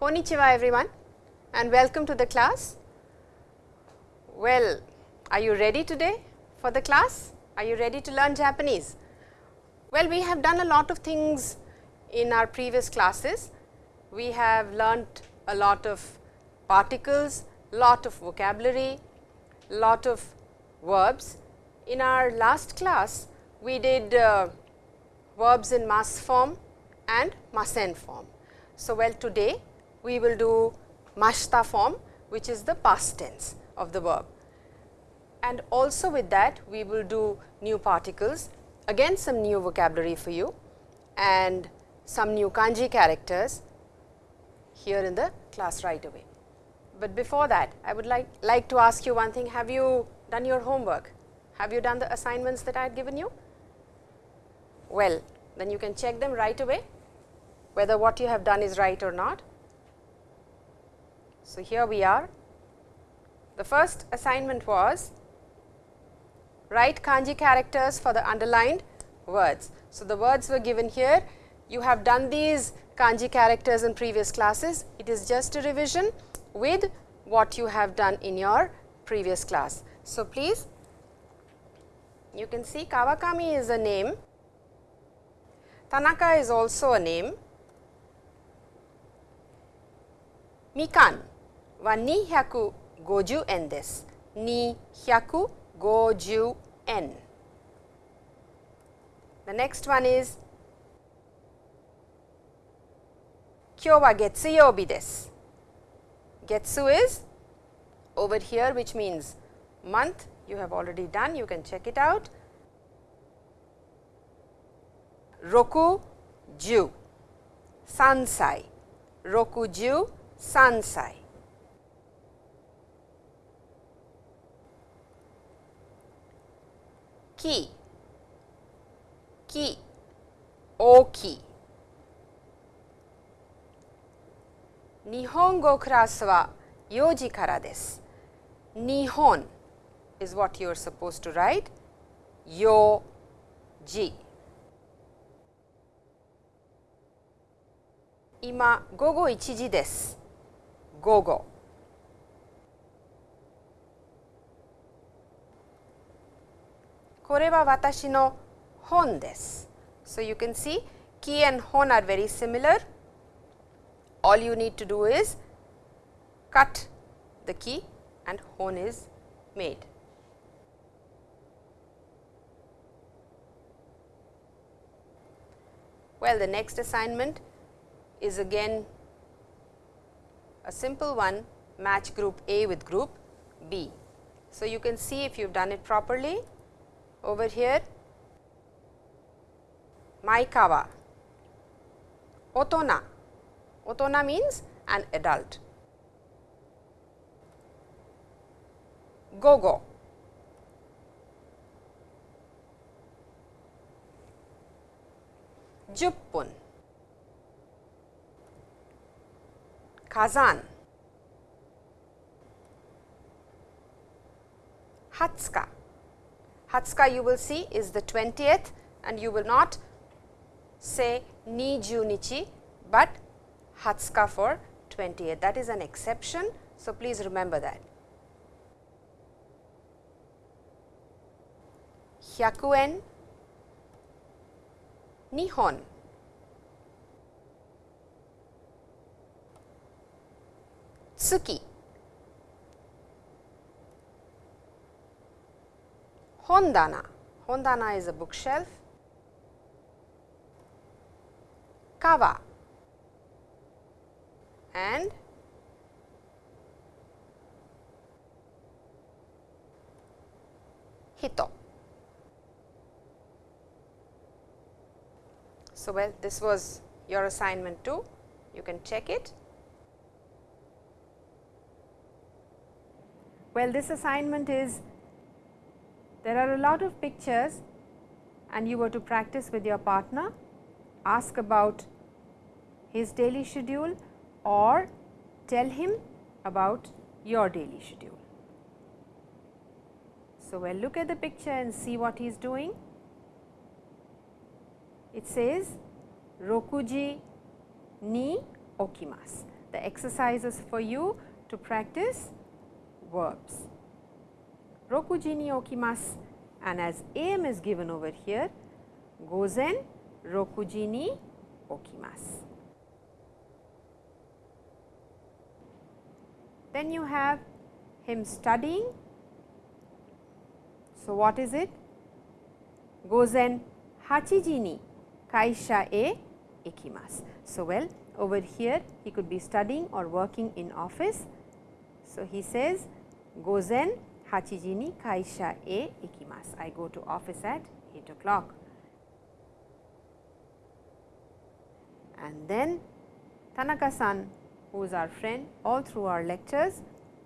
Konnichiwa everyone and welcome to the class. Well, are you ready today for the class? Are you ready to learn Japanese? Well, we have done a lot of things in our previous classes. We have learnt a lot of particles, lot of vocabulary, lot of verbs. In our last class, we did uh, verbs in mas form and masen form. So, well today we will do mashta form which is the past tense of the verb. And also with that we will do new particles, again some new vocabulary for you and some new kanji characters here in the class right away. But before that I would like, like to ask you one thing, have you done your homework? Have you done the assignments that I had given you? Well, then you can check them right away whether what you have done is right or not. So, here we are. The first assignment was write kanji characters for the underlined words. So, the words were given here. You have done these kanji characters in previous classes. It is just a revision with what you have done in your previous class. So, please you can see Kawakami is a name, Tanaka is also a name, Mikan は250円です。250円。The next one is 今日は月曜日です。月 is over here which means month you have already done you can check it out. 6 10 3歳63歳 木木大きい日本語クラスは4時からです。日本 is what you are supposed to write 4時今午後1時です。午後 kore wa watashi no hon desu. So, you can see ki and hon are very similar. All you need to do is cut the ki and hon is made. Well, the next assignment is again a simple one match group A with group B. So, you can see if you have done it properly, over here. Maikawa, Otona, Otona means an adult. Gogo, Juppun, Kazan, Hatsuka, Hatsuka you will see is the 20th and you will not say ni junichi, but Hatsuka for 20th that is an exception. So, please remember that. Hyakuen Nihon Tsuki Hondana. Hondana is a bookshelf. Kawa and Hito. So, well this was your assignment too, you can check it. Well, this assignment is there are a lot of pictures and you were to practice with your partner, ask about his daily schedule or tell him about your daily schedule. So, well look at the picture and see what he is doing. It says Rokuji ni okimasu the exercises for you to practice verbs. Rokuji ni okimasu and as AM is given over here, gozen rokuji ni okimasu. Then you have him studying. So, what is it? Gozen hachiji ni kaisha e ikimasu. So, well over here he could be studying or working in office. So, he says gozen hachiji ni kaisha e ikimasu. I go to office at 8 o'clock. And then Tanaka-san who is our friend all through our lectures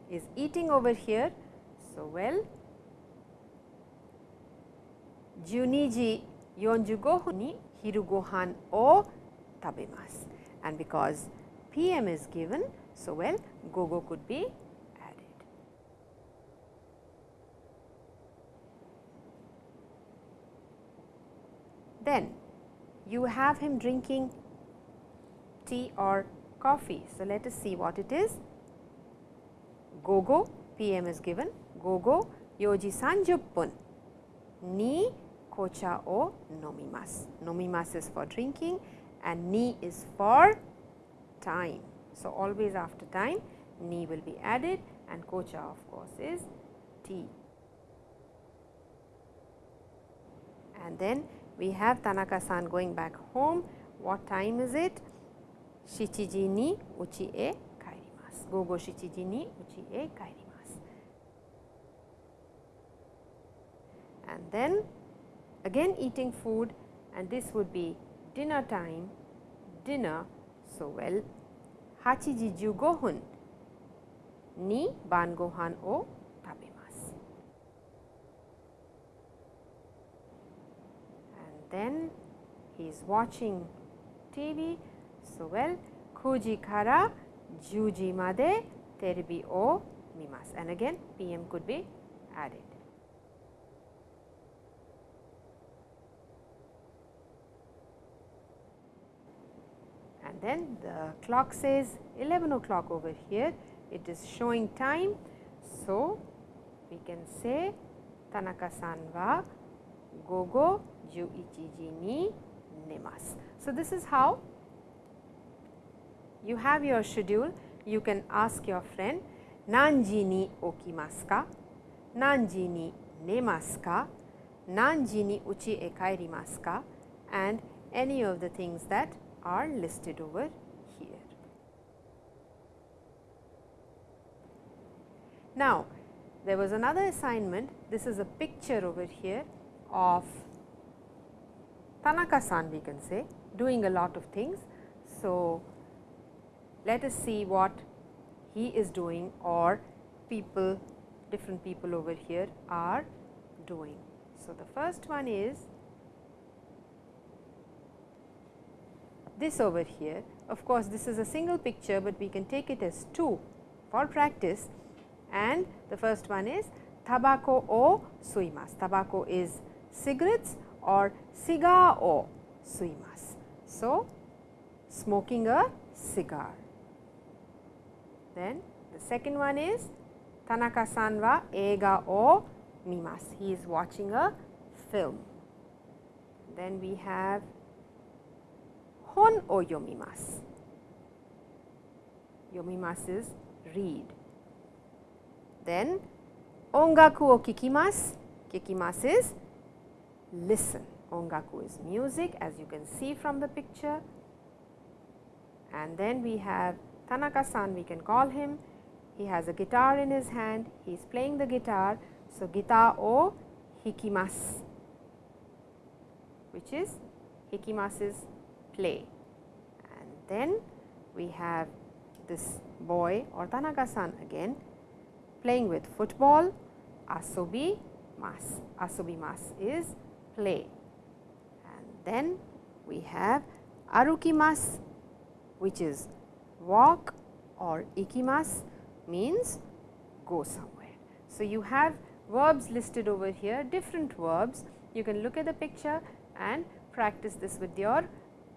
is eating over here. So, well 12時45分に昼ご飯を食べます。And because PM is given, so well gogo could be Then you have him drinking tea or coffee. So, let us see what it is. Gogo PM is given, gogo yoji sanjuppun ni kocha o nomimasu. Nomimasu is for drinking and ni is for time. So, always after time ni will be added and kocha of course is tea. And then we have Tanaka-san going back home. What time is it? Shichiji ni uchi e kaerimasu. Gogo shichiji ni uchi e kaerimasu. And then again eating food and this would be dinner time, dinner. So, well, hachiji jugohun ni ban gohan o then he is watching TV. So, well, kuji kara juji made terebi o mimasu and again PM could be added. And then the clock says 11 o'clock over here, it is showing time. So, we can say Tanaka-san wa gogo 11時に寝ます. So, this is how you have your schedule you can ask your friend 何時に起きますか何時に寝ますか何時に家へ帰りますか and any of the things that are listed over here. Now, there was another assignment, this is a picture over here of Tanaka-san we can say doing a lot of things. So, let us see what he is doing or people different people over here are doing. So, the first one is this over here. Of course, this is a single picture, but we can take it as two for practice and the first one is tabako o suimasu. Tabako is cigarettes or cigar o suimasu. So, smoking a cigar. Then the second one is Tanaka-san wa eiga o mimasu. He is watching a film. Then we have hon o yomimasu. Yomimasu is read. Then ongaku o kikimasu. Kikimasu is listen. Ongaku is music as you can see from the picture. And then we have Tanaka-san we can call him. He has a guitar in his hand. He is playing the guitar. So, guitar o hikimasu which is hikimasu is play. And then we have this boy or Tanaka-san again playing with football, asobi mas. Asobi mas is play. And then we have arukimas which is walk or ikimas means go somewhere. So, you have verbs listed over here different verbs you can look at the picture and practice this with your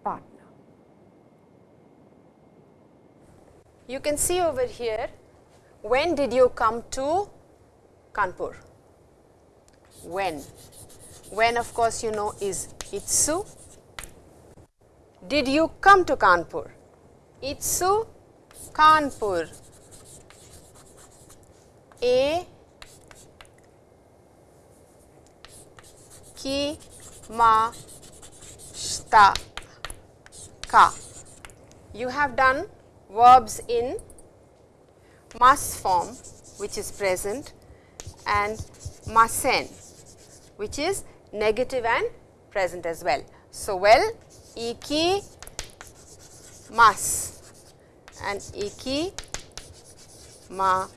partner. you can see over here when did you come to Kanpur? When? When of course you know is Itsu. Did you come to Kanpur? Itsu Kanpur. A ki ma shta ka. You have done verbs in mas form which is present and masen which is negative and present as well. So, well iki mas and iki ma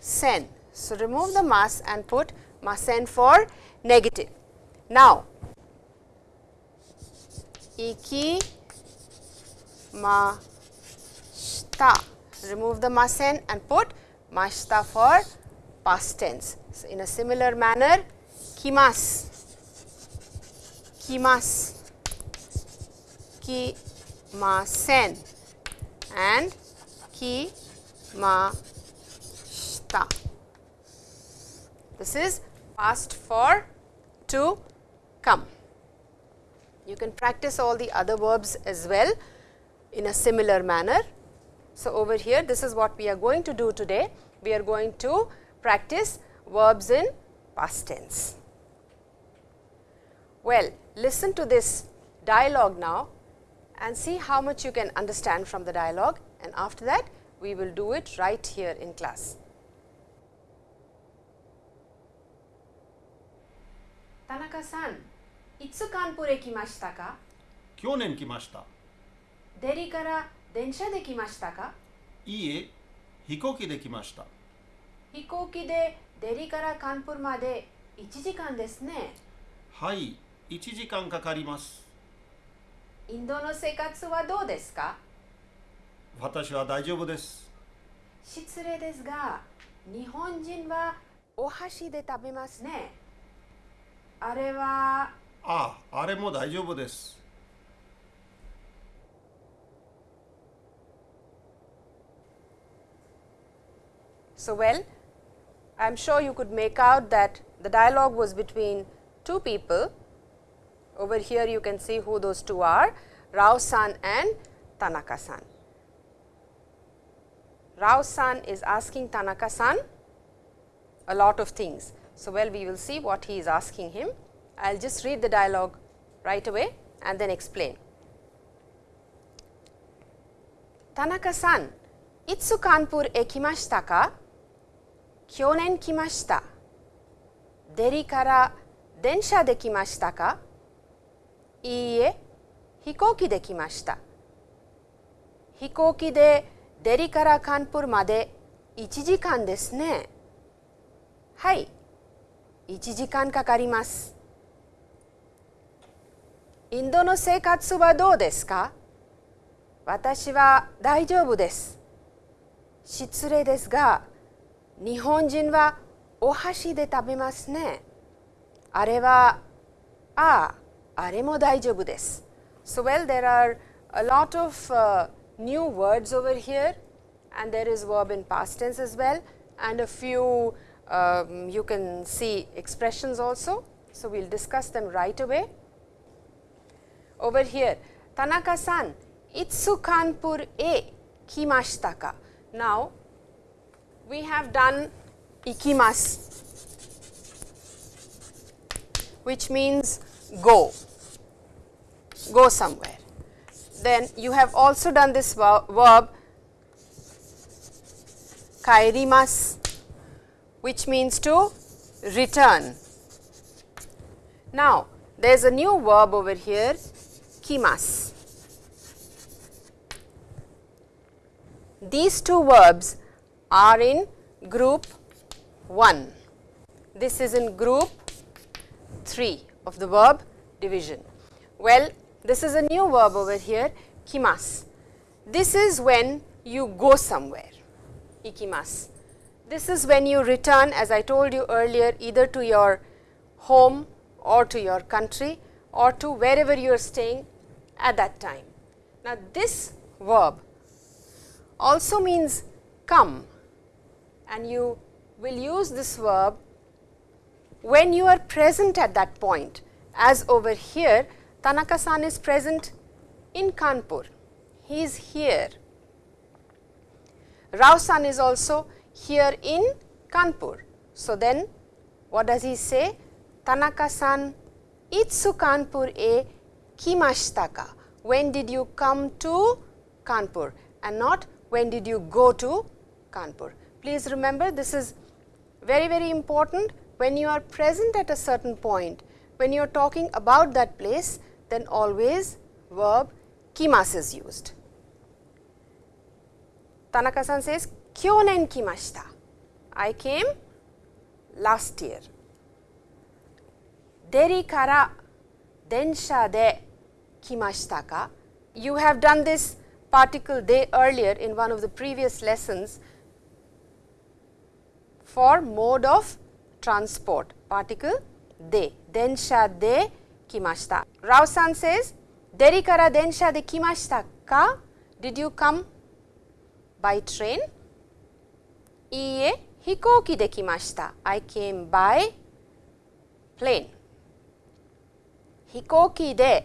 sen. So, remove the mas and put masen for negative. Now, iki ma shita. Remove the masen and put mashta for past tense. So, in a similar manner, kimas, kimas, kimasen and kimashita. This is past for to come. You can practice all the other verbs as well in a similar manner. So, over here this is what we are going to do today. We are going to practice verbs in past tense. Well, listen to this dialogue now and see how much you can understand from the dialogue and after that we will do it right here in class. Tanaka-san, いつカンプへ来ましたか去年来ましたデリから電車で来ましたかいいえ飛行機で来ました飛行機でデリからカンプルまで1時間ですね。はい1時間かかりますインドの生活はどうですか私は大丈夫です失礼ですが、日本人はお箸で食べますね。あれはあああれも大丈夫です So, well, I am sure you could make out that the dialogue was between two people. Over here you can see who those two are, Rao-san and Tanaka-san. Rao-san is asking Tanaka-san a lot of things. So, well we will see what he is asking him. I will just read the dialogue right away and then explain. Tanaka-san, itsu Kanpur e kimashita ka? Kyonen kimashita. Deri kara densha de kimashita ka? いいえ、飛行機で来ました。飛行機でデリからカンプルまで1時間ですね。はい、1時間かかります。インドの生活はどうですか？私は大丈夫です。失礼ですが、日本人はお箸で食べますね。あれは、ああ、aremo daijobu desu. So, well there are a lot of uh, new words over here and there is verb in past tense as well and a few um, you can see expressions also. So, we will discuss them right away. Over here Tanaka-san itsu Kanpur e kimashita ka. Now, we have done ikimas which means go go somewhere. Then you have also done this verb kairimas, which means to return. Now, there is a new verb over here kimas. These two verbs are in group 1. This is in group 3 of the verb division. Well, this is a new verb over here kimas. This is when you go somewhere ikimas. This is when you return as I told you earlier either to your home or to your country or to wherever you are staying at that time. Now, this verb also means come and you will use this verb when you are present at that point as over here Tanaka san is present in Kanpur, he is here. Rao san is also here in Kanpur. So, then what does he say? Tanaka san itsu Kanpur e kimashita ka? When did you come to Kanpur and not when did you go to Kanpur. Please remember this is very very important when you are present at a certain point, when you are talking about that place then always verb kimas is used. Tanaka-san says, kyonen kimashita. I came last year. Deri kara densha de kimashita ka? You have done this particle de earlier in one of the previous lessons for mode of transport particle de densha de kimashita. Rao-san says, Deri kara densha de kimashita ka? Did you come by train? Iie, hikouki de kimashita. I came by plane. Hikouki de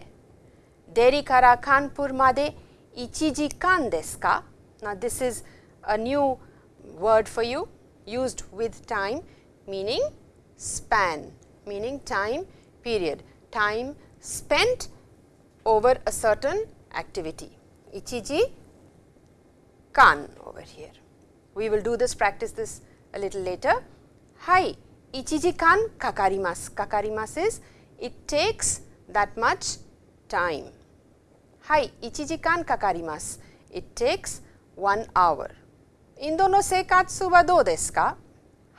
Deri kara Kanpur made 1時間ですか Now, this is a new word for you used with time meaning span meaning time period time spent over a certain activity. Ichiji kan over here. We will do this practice this a little later. Hai, ichiji kan kakarimasu. Kakarimasu is it takes that much time. Hai, ichiji kan kakarimasu. It takes 1 hour. Indo no seikatsu wa dou desu ka?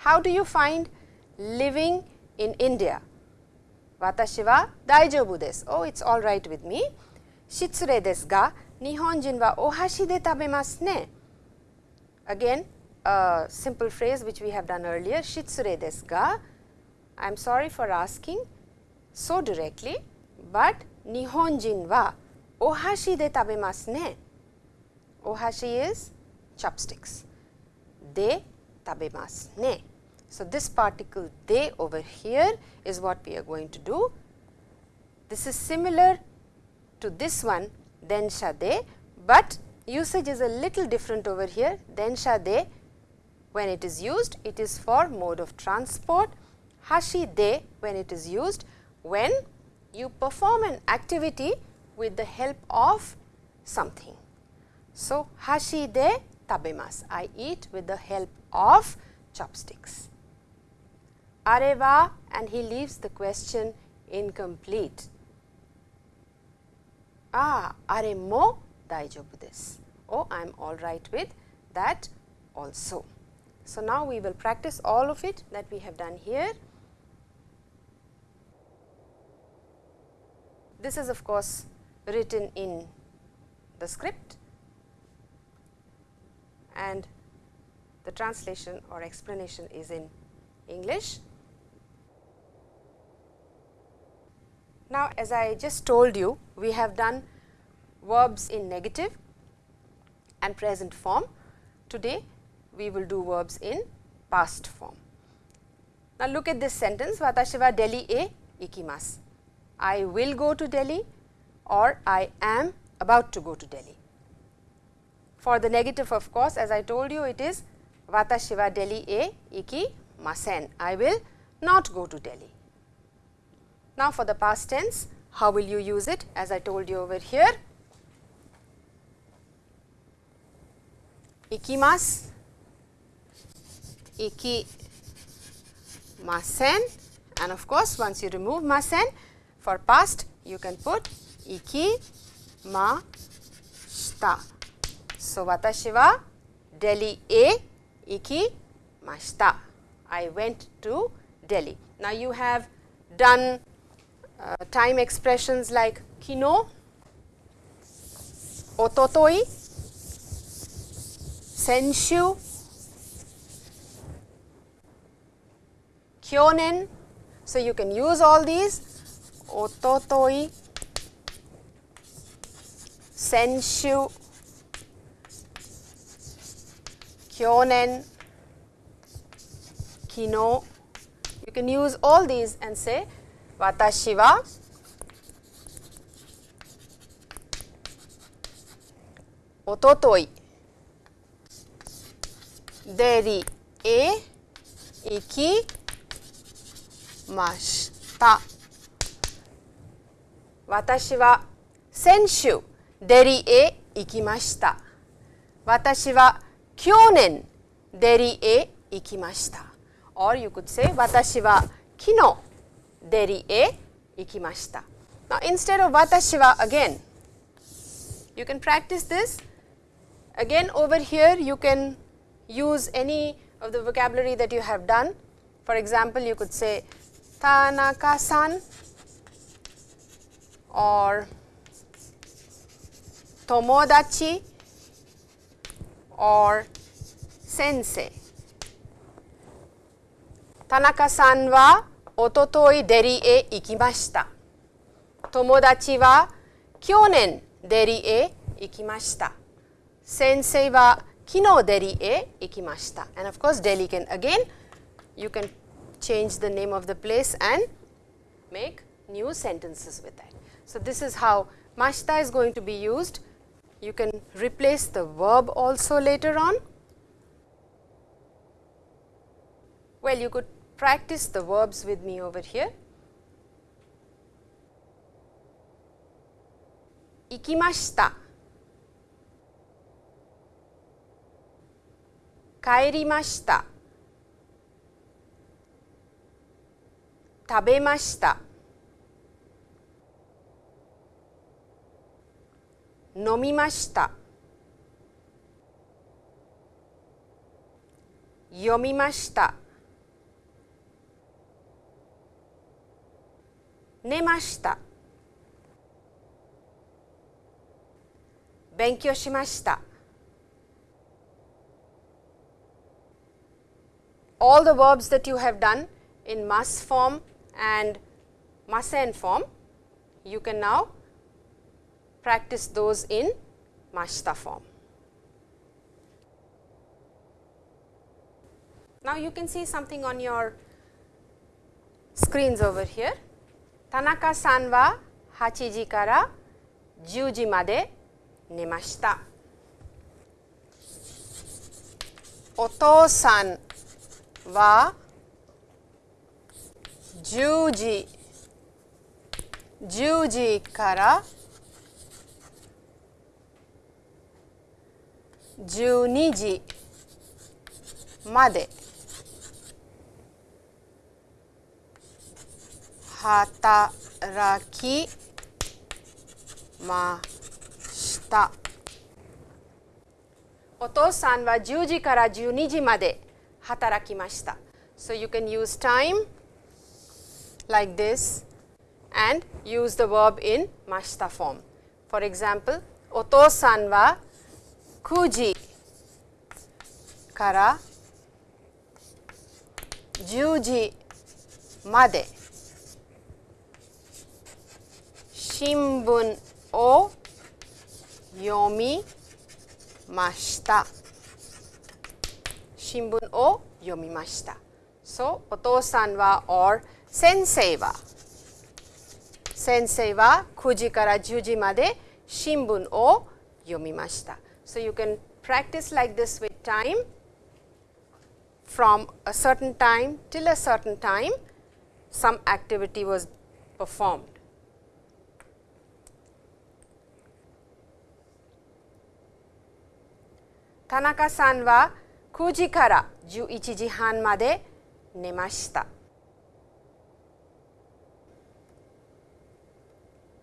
How do you find living in India? Watashi wa daijoubu desu. Oh, it's all right with me. Shitsure desu ga, Nihonjin wa ohashi de tabemasu ne. Again, a simple phrase which we have done earlier, shitsure desu ga. I am sorry for asking so directly, but Nihonjin wa ohashi de tabemasu ne. Ohashi is chopsticks. De tabemasu ne. So, this particle de over here is what we are going to do. This is similar to this one densha de, but usage is a little different over here. Densha de when it is used it is for mode of transport, hashi de when it is used when you perform an activity with the help of something. So, hashi de tabemasu, I eat with the help of chopsticks. Areva and he leaves the question incomplete. Ah, are mo daijoubu desu. Oh, I am all right with that also. So, now we will practice all of it that we have done here. This is of course written in the script and the translation or explanation is in English. Now, as I just told you, we have done verbs in negative and present form. Today, we will do verbs in past form. Now, look at this sentence, Watashi wa Delhi e ikimasu. I will go to Delhi or I am about to go to Delhi. For the negative of course, as I told you it is Watashi wa Delhi e ikimasen. I will not go to Delhi. Now, for the past tense, how will you use it as I told you over here? Ikimasu, ikimasen and of course, once you remove masen for past you can put ikimashita. So, watashi wa Delhi e ikimashita. I went to Delhi. Now, you have done Uh, time expressions like kino, ototoi, senshu, kyonen. So, you can use all these ototoi, senshu, kyonen, kino. You can use all these and say 私はおとといデリへ行きました。私は先週デリへ行きました。私は去年デリへ行きました。deri e ikimashita. Now, instead of watashi wa again, you can practice this. Again over here you can use any of the vocabulary that you have done. For example, you could say Tanaka-san or tomodachi or sensei. Tanaka-san wa おとといデリへ行きました。友達は去年デリへ行きました。先生は昨日デリへ行きました。And of course, Delhi can again, you can change the name of the place and make new sentences with that. So, this is how mashita is going to be used. You can replace the verb also later on. Well, you could practice the verbs with me over here. 行きました。帰りました。食べました。飲みました。読みました。寝ました勉強しました all the verbs that you have done in mas form and masen form, you can now practice those in mashta form. Now, you can see something on your screens over here. 田中さんは8時から10時まで寝ました。お父さんは10時10時から12時まで働きました。お父さんは10時から12時まで働きました。So you can use time like this and use the verb in mashita form. For example, お父さんは9時から10時まで新聞を読みました。新聞を読みました。そう、お父さんは or 先生は先生は9時から10時まで新聞を読みました。So you can practice like this with time from a certain time till a certain time some activity was performed. Tanaka さんは9時から11時半まで寝ました。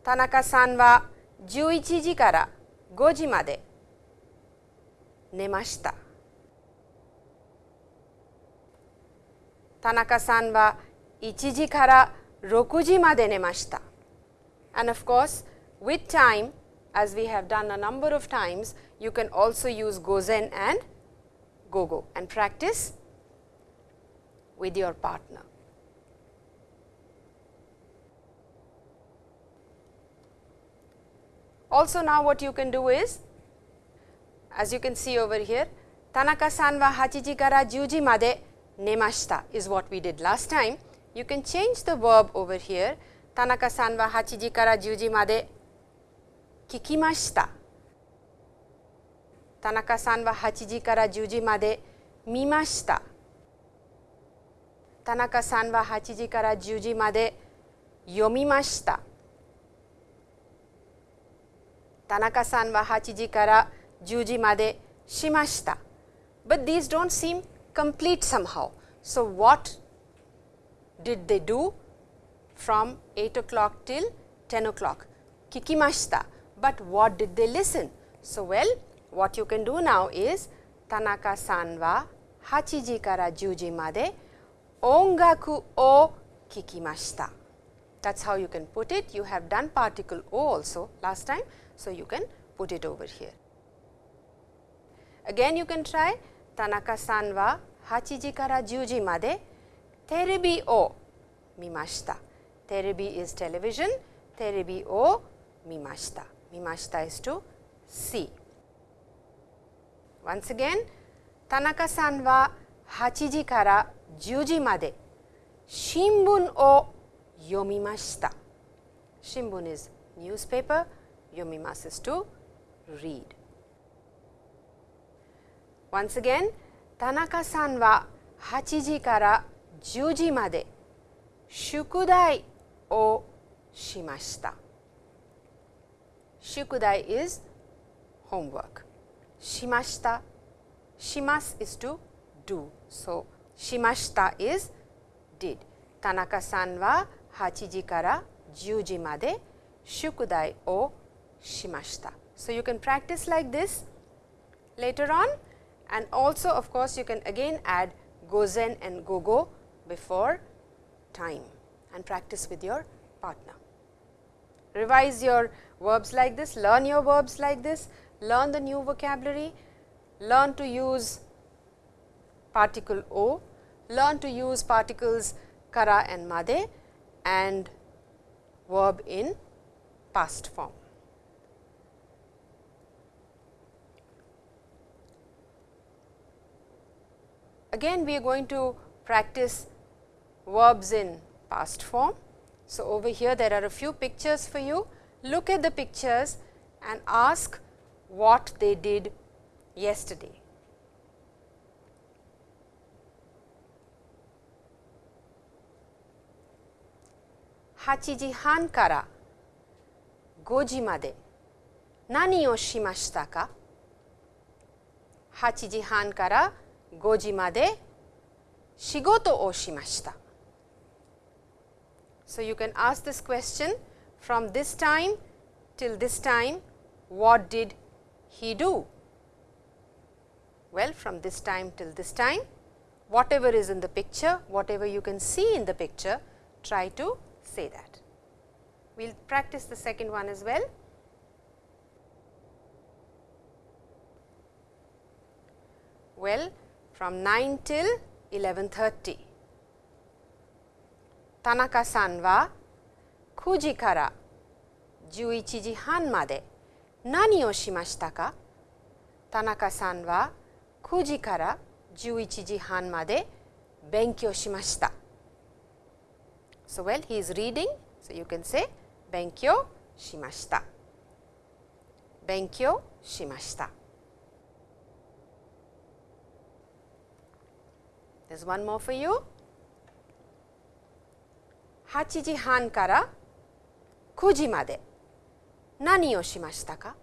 田中さんは11時から5時まで寝ました。田中さんは1時から6時まで寝ました。And of course, with time, as we have done a number of times, you can also use Gozen and Gogo and practice with your partner. Also now what you can do is, as you can see over here, Tanaka-san wa hachiji kara juji made nemashita is what we did last time. You can change the verb over here, Tanaka-san wa hachiji kara juji made 聞きました。田中さんは8時から10時まで見ました。田中さんは8時から10時まで読みました。田中さんは8時から10時までしました。But these don't seem complete somehow. So, what did they do from 8 o'clock till 10 o'clock? 聞きました。but what did they listen? So, well what you can do now is Tanaka san wa hachiji kara juji made ongaku o kikimashita. That is how you can put it. You have done particle o also last time. So, you can put it over here. Again you can try Tanaka san wa 8時から10時までテレビを見ました。テレビ is television. Terebi o mimashita. Mimashita is to see. Once again, Tanaka-san wa 8時から10時まで新聞を読みました。新聞 is newspaper, Yomimasu is to read. Once again, 田中さんは8時から10時まで宿題をしました。shukudai is homework. Shimashita, shimas is to do. So, shimashita is did. Tanaka-san wa 8 ji kara 10 ji made shukudai o shimashita. So, you can practice like this later on and also of course, you can again add gozen and gogo before time and practice with your partner. Revise your verbs like this, learn your verbs like this, learn the new vocabulary, learn to use particle o, learn to use particles kara and made and verb in past form. Again we are going to practice verbs in past form. So, over here there are a few pictures for you. Look at the pictures and ask what they did yesterday. Hachiji han kara goji made nani o shimashita ka? Hachiji han kara goji made shigoto o shimashita. So, you can ask this question from this time till this time what did he do? Well, from this time till this time whatever is in the picture, whatever you can see in the picture try to say that. We will practice the second one as well. Well, from 9 till 11.30. 田中さんは9時から11時半まで何をしましたか田中さんは9時から11時半まで勉強しました。So, well, he is reading. So, you can say 勉強しました。勉強しました。There's one more for you. 8時半から9時まで何をしましたか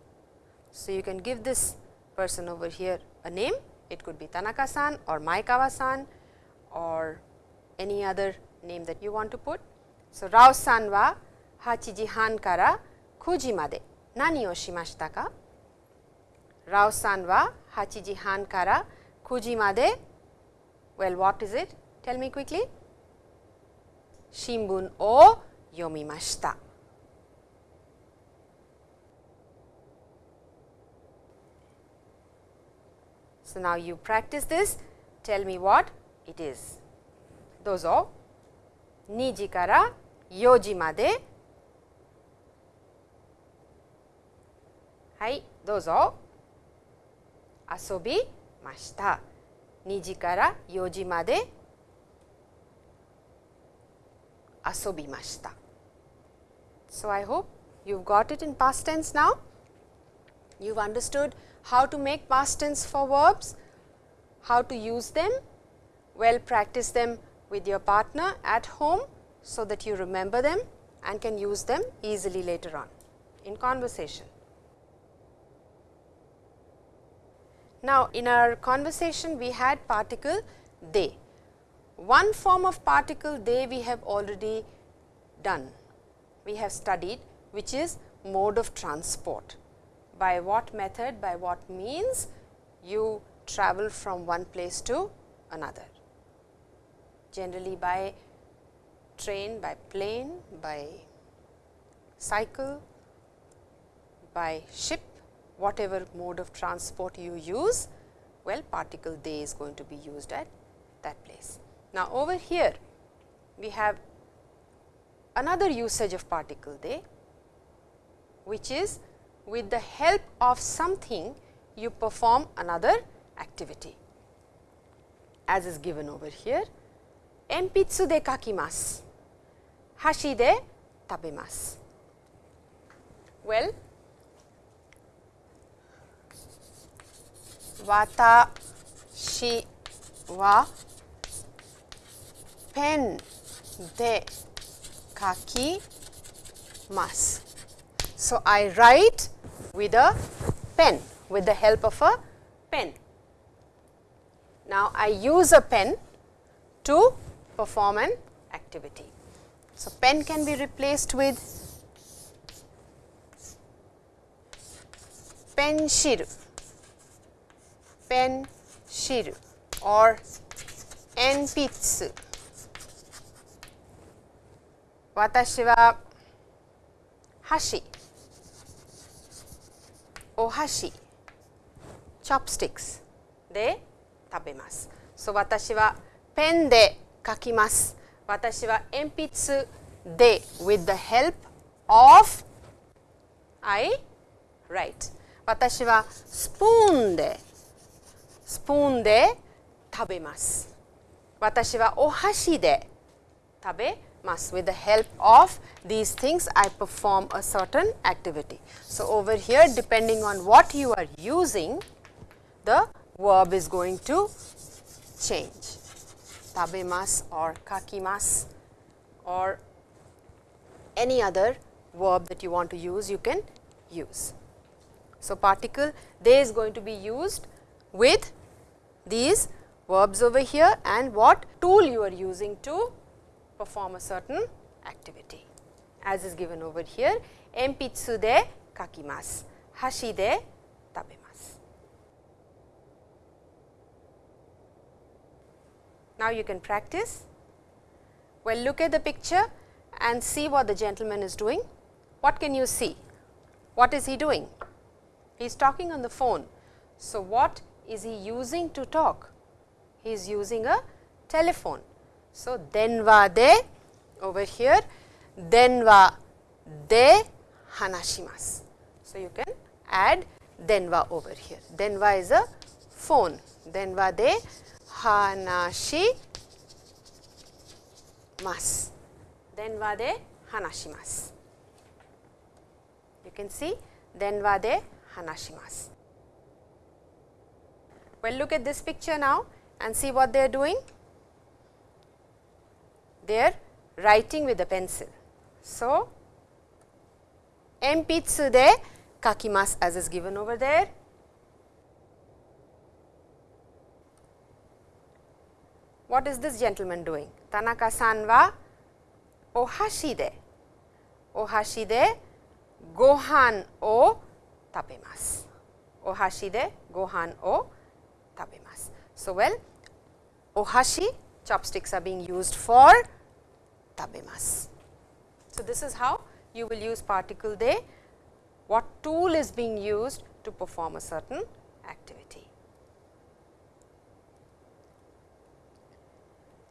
So, you can give this person over here a name. It could be Tanaka-san or Maekawa-san or any other name that you want to put. So, Rao-san は8時半から9時まで何をしましたか Rao さんは8時半から9時まで Well, what is it? Tell me quickly. 新聞を読みました。So, now you practice this. Tell me what it is. どうぞ。2時から4時まで。はい、どうぞ。遊びました。2時から4時まで asobimashita. So, I hope you have got it in past tense now. You have understood how to make past tense for verbs, how to use them, well practice them with your partner at home, so that you remember them and can use them easily later on in conversation. Now, in our conversation we had particle de one form of particle de we have already done, we have studied which is mode of transport. By what method, by what means you travel from one place to another. Generally by train, by plane, by cycle, by ship, whatever mode of transport you use, well particle de is going to be used at that place. Now, over here we have another usage of particle de, which is with the help of something you perform another activity. As is given over here, empitsu de kakimasu, hashi de tabemasu. Well, watashi wa ペンで書きます。So, I write with a pen, with the help of a pen. Now, I use a pen to perform an activity. So, pen can be replaced with pencil, pencil or 鉛筆 私は箸お箸 chopsticks で食べます。そう私はペンで書きます。私は鉛筆で with the help of I write 私はスプーンでスプーンで食べます。私はお箸で食べます。With the help of these things, I perform a certain activity. So, over here depending on what you are using, the verb is going to change. Tabemas or kakimas or any other verb that you want to use, you can use. So, particle de is going to be used with these verbs over here and what tool you are using to perform a certain activity as is given over here enpitsu de kakimasu, hashi de tabemasu. Now, you can practice. Well, look at the picture and see what the gentleman is doing. What can you see? What is he doing? He is talking on the phone. So, what is he using to talk? He is using a telephone. So, denwa de over here denwa de hanashimasu. So, you can add denwa over here. Denwa is a phone. Denwa de hanashimasu. Denwa de hanashimasu. You can see denwa de hanashimasu. Well, look at this picture now and see what they are doing they are writing with a pencil. So, enpitsu de kakimasu as is given over there. What is this gentleman doing? Tanaka san wa ohashi de ohashi de gohan o tapemasu. Ohashi de gohan o tapemasu. So, well ohashi chopsticks are being used for 食べます。So, this is how you will use particle de, what tool is being used to perform a certain activity.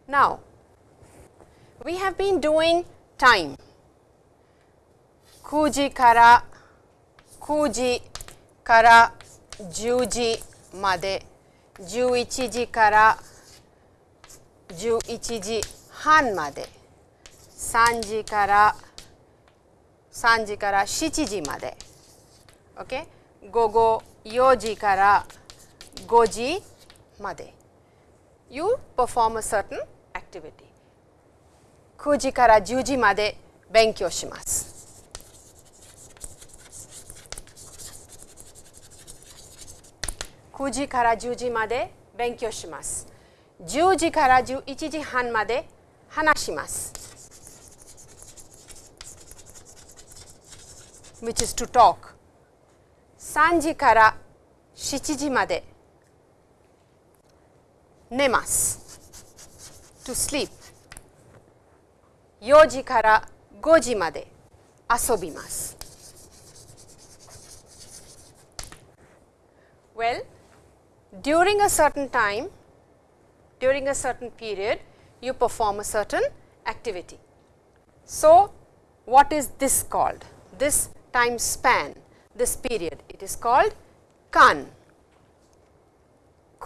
Now, we have been doing time, kuji kara, kuji kara 10時まで、11時から11時半まで3時から3時から7時まで、okay? 午後4時から5時まで。You perform a certain activity. 9時から10時まで勉強します。9時から10時まで勉強します。10時から11時半まで話します。which is to talk 3時から7時まで寝ます to sleep 4時から5時まで遊びます well during a certain time during a certain period you perform a certain activity so what is this called this time span this period it is called kan.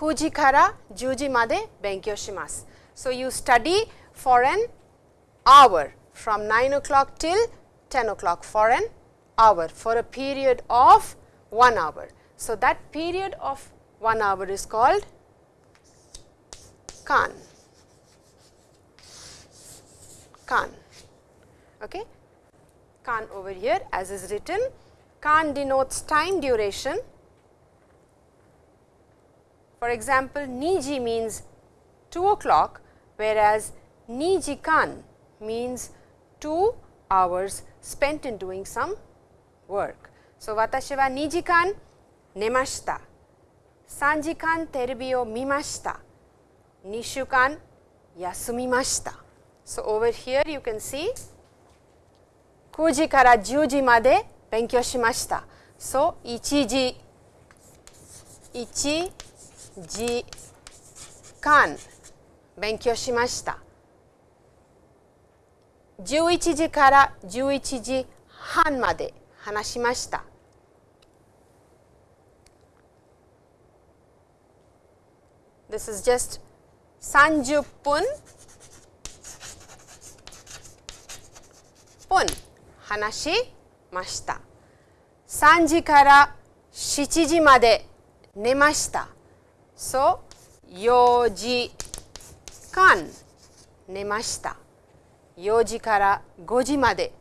Kuji kara juji made benkyou shimasu. So, you study for an hour from 9 o'clock till 10 o'clock for an hour for a period of 1 hour. So, that period of 1 hour is called kan. Kan. Okay. Kan over here as is written. Kan denotes time duration. For example, Niji means 2 o'clock, whereas Niji Kan means 2 hours spent in doing some work. So, watashi wa niji kan nemashita, sanji kan terebi o mimashita, nishu kan yasumimashita. So, over here you can see 9時から10時まで勉強しました。So, 1時1時間勉強しました。11時から11時半まで話しました。This is just 30分。分。話しました3時から7時まで寝ました So, 4時間寝ました。4時から5時まで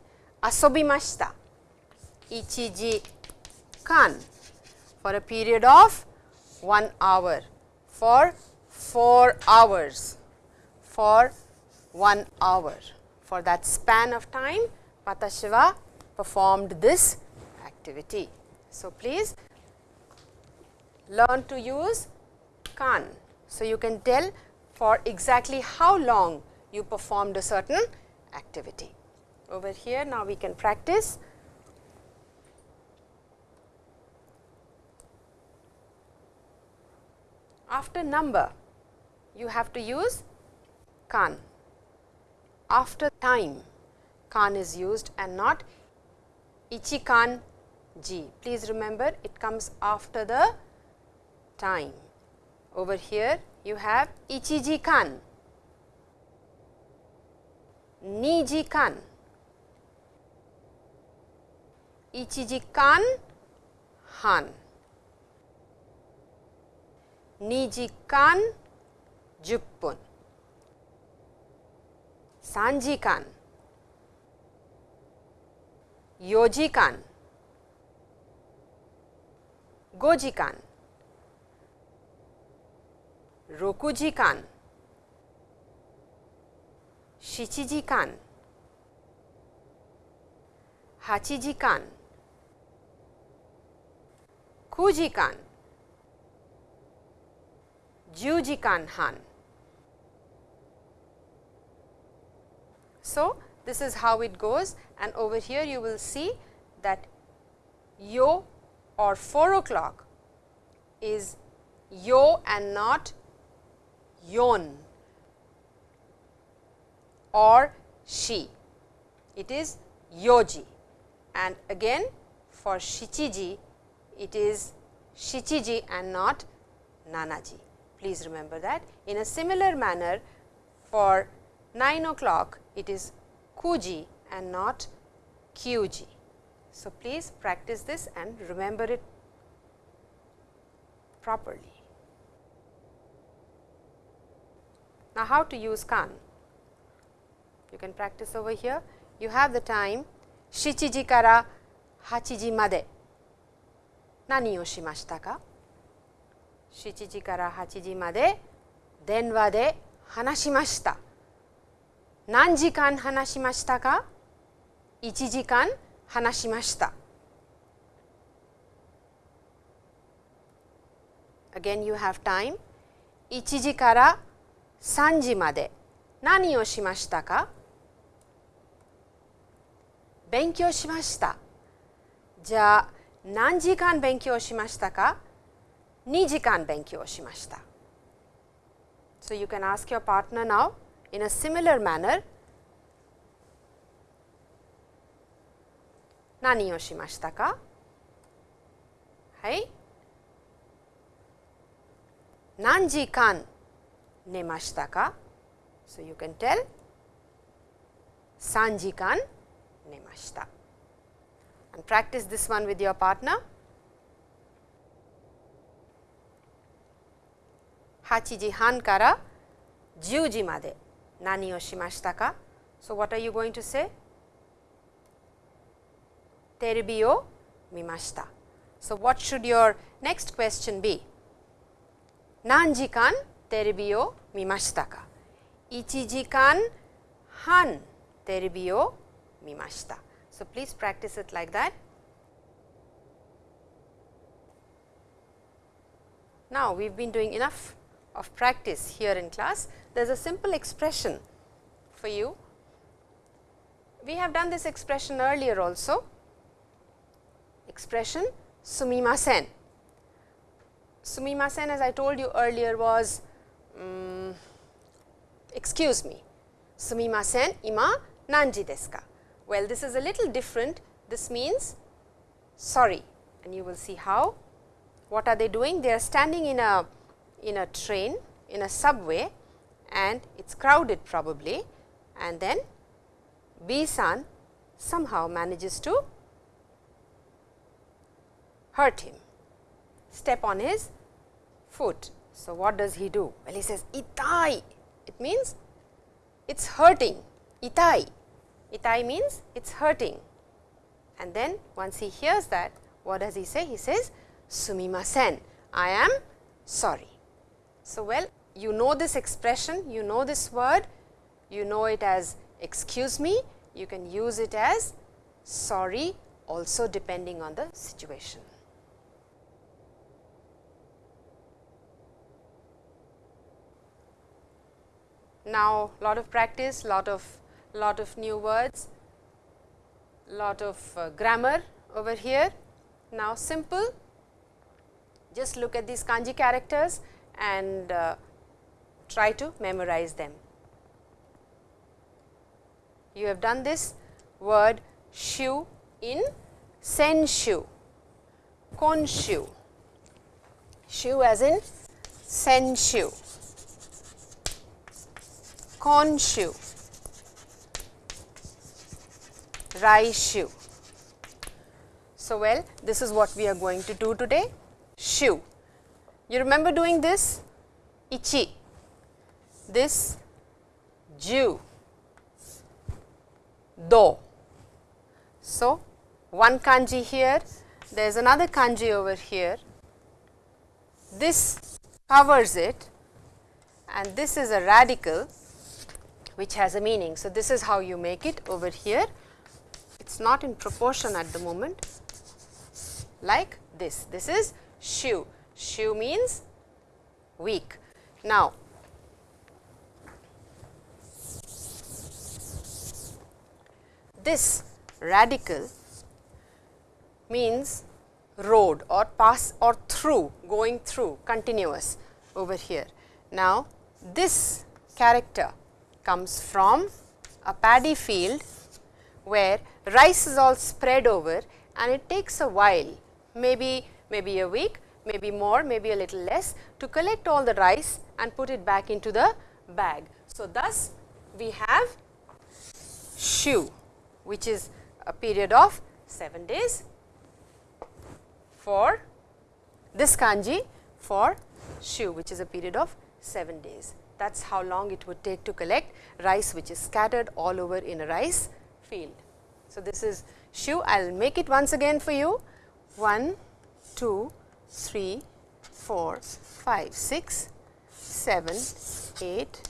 遊びました。1時間 for a period of 1 hour for 4 hours for 1 hour for that span of time 私は performed this activity. So, please learn to use kan. So, you can tell for exactly how long you performed a certain activity. Over here now we can practice. After number you have to use kan. After time kan is used and not ichi kan ji. Please remember it comes after the time. Over here you have ichiji kan, niji kan, ichiji kan han, niji kan juppun, sanji kan, Yoji Kan, Goji Kan, Rokuji Kan, Shichiji Kan, Hachiji Kan, Kuji Kan, Juji Kan Han. So, this is how it goes and over here you will see that yo or 4 o'clock is yo and not yon or she. It is yoji and again for shichiji it is shichiji and not nanaji. Please remember that. In a similar manner for 9 o'clock it is kuji and not kyuji. So, please practice this and remember it properly. Now, how to use kan? You can practice over here. You have the time shichiji kara hachiji made. Nani shimashita ka? Shichiji kara hachiji made denwa de hanashimashita. 何時間話しましたか ?1 時間話しました。Again you have time 1時から3時まで何をしましたか勉強しました。じゃあ何時間勉強しましたか ?2 時間勉強しました。So you can ask your partner now in a similar manner 何をしましたかはい何時間寝ましたか So you can tell 3時間寝ました and practice this one with your partner 8時半から10時まで nani o shimashita ka? So, what are you going to say? Terebi o mimashita. So, what should your next question be? Nanjikan terebi o mimashita ka? Ichijikan han terebi o mimashita. So, please practice it like that. Now, we have been doing enough of practice here in class. There is a simple expression for you. We have done this expression earlier also, expression sumimasen. Sumimasen as I told you earlier was um, excuse me, sumimasen ima nanji desu ka. Well, this is a little different. This means sorry and you will see how. What are they doing? They are standing in a in a train, in a subway and it is crowded probably and then B san somehow manages to hurt him, step on his foot. So, what does he do? Well, he says itai, it means it is hurting, itai, itai means it is hurting. And then once he hears that, what does he say? He says sumimasen, I am sorry. So, well you know this expression, you know this word, you know it as excuse me, you can use it as sorry also depending on the situation. Now, lot of practice, lot of lot of new words, lot of uh, grammar over here. Now, simple, just look at these kanji characters and uh, try to memorize them. You have done this word shu in senshu, konshu, shu as in senshu, konshu, raishu. So, well this is what we are going to do today, shu. You remember doing this? Ichi, this Jew, do. So, one kanji here, there is another kanji over here. This covers it and this is a radical which has a meaning. So, this is how you make it over here. It is not in proportion at the moment like this. This is shu. Shu means week. Now, this radical means road or pass or through going through continuous over here. Now, this character comes from a paddy field where rice is all spread over and it takes a while maybe maybe a week maybe more, maybe a little less to collect all the rice and put it back into the bag. So, thus we have shu which is a period of 7 days for this kanji for shu which is a period of 7 days. That is how long it would take to collect rice which is scattered all over in a rice field. So, this is shu I will make it once again for you 1, 2, 3, 4, 5, 6, 7, 8,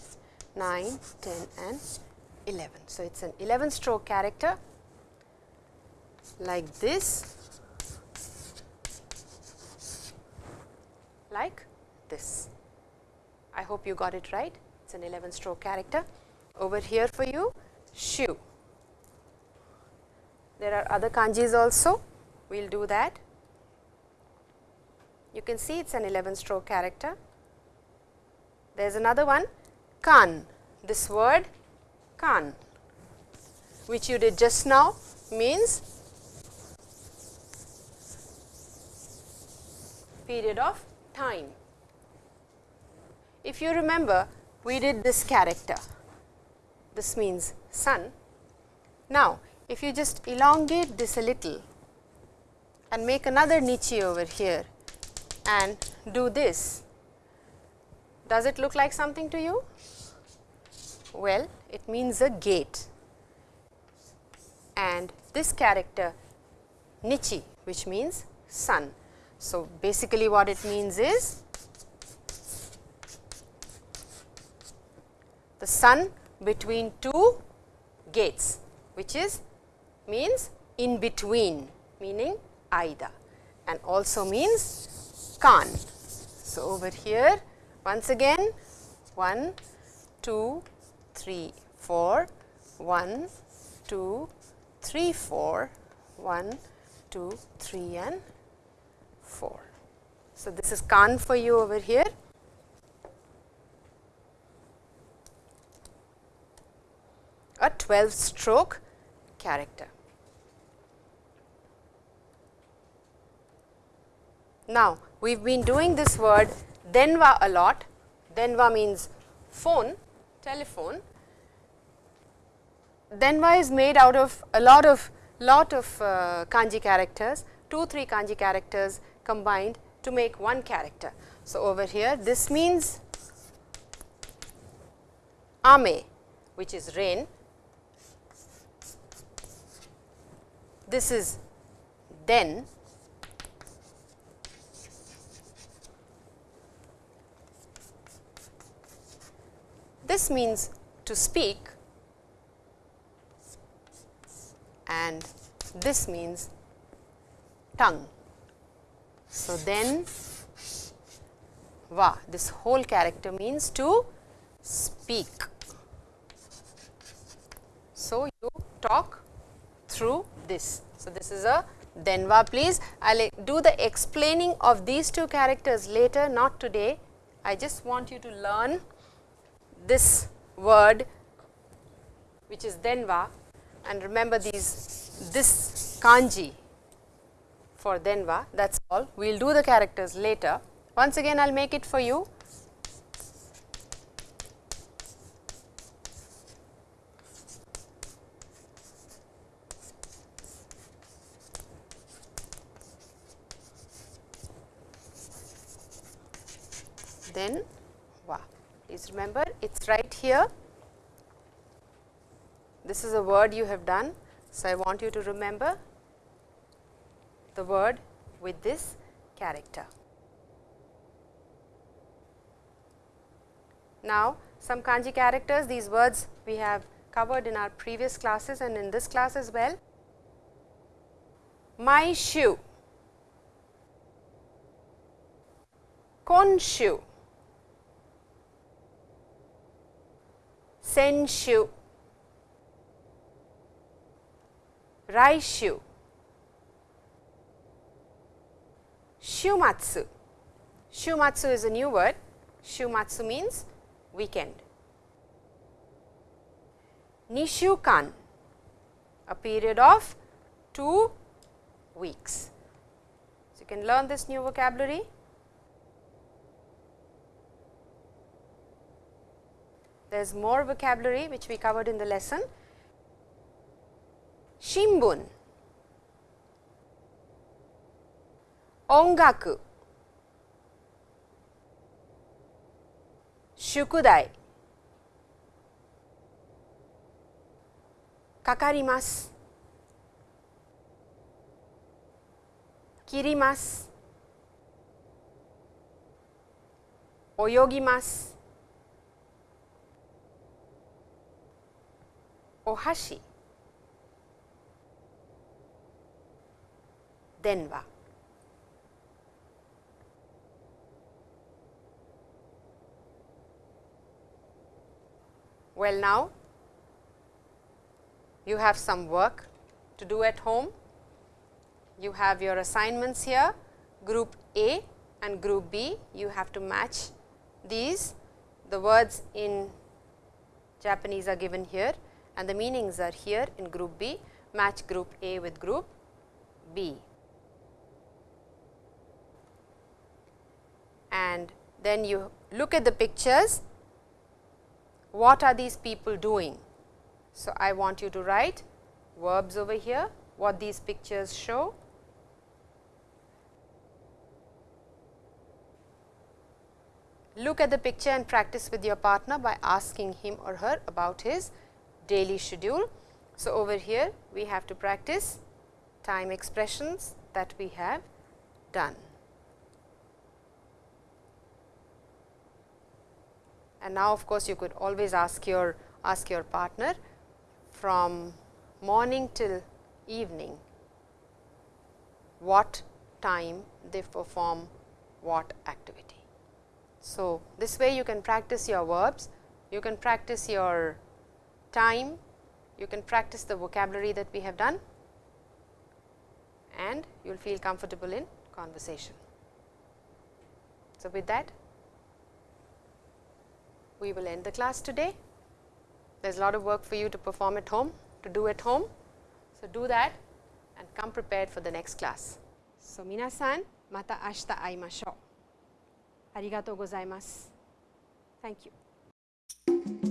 9, 10 and 11. So, it is an 11 stroke character like this, like this. I hope you got it right. It is an 11 stroke character. Over here for you, shu. There are other kanjis also, we will do that. You can see it is an 11 stroke character. There is another one, kan. This word, kan, which you did just now means period of time. If you remember, we did this character, this means sun. Now, if you just elongate this a little and make another nichi over here and do this, does it look like something to you? Well, it means a gate and this character nichi which means sun. So, basically what it means is the sun between two gates which is means in between meaning either and also means kan. So, over here once again 1, 2, 3, 4, 1, 2, 3, 4, 1, 2, 3 and 4. So, this is kan for you over here. A 12 stroke character. Now, we have been doing this word denwa a lot. Denwa means phone, telephone. Denwa is made out of a lot of lot of uh, kanji characters, 2 3 kanji characters combined to make one character. So, over here this means ame which is rain, this is den This means to speak and this means tongue. So, then va this whole character means to speak. So, you talk through this. So, this is a denwa please. I will do the explaining of these two characters later not today. I just want you to learn this word which is denwa and remember these this kanji for denwa that is all. We will do the characters later. Once again I will make it for you. Then Remember it is right here. This is a word you have done. So, I want you to remember the word with this character. Now, some kanji characters these words we have covered in our previous classes and in this class as well. Maishu, konshu, senshu, raishu, shumatsu. Shumatsu is a new word. Shumatsu means weekend. Nishukan, a period of 2 weeks. So, you can learn this new vocabulary There is more vocabulary which we covered in the lesson. Shimbun, ongaku, shukudai, kakarimasu, kirimasu, 泳 ohashi, denwa. Well now, you have some work to do at home. You have your assignments here, group A and group B. You have to match these. The words in Japanese are given here and the meanings are here in group B, match group A with group B. And then you look at the pictures, what are these people doing? So, I want you to write verbs over here, what these pictures show. Look at the picture and practice with your partner by asking him or her about his daily schedule. So, over here we have to practice time expressions that we have done. And now of course, you could always ask your ask your partner from morning till evening what time they perform what activity. So, this way you can practice your verbs, you can practice your time, you can practice the vocabulary that we have done and you will feel comfortable in conversation. So, with that we will end the class today. There is a lot of work for you to perform at home, to do at home. So, do that and come prepared for the next class. So, minasan mata ashita aimashou. Arigatou gozaimasu. Thank you.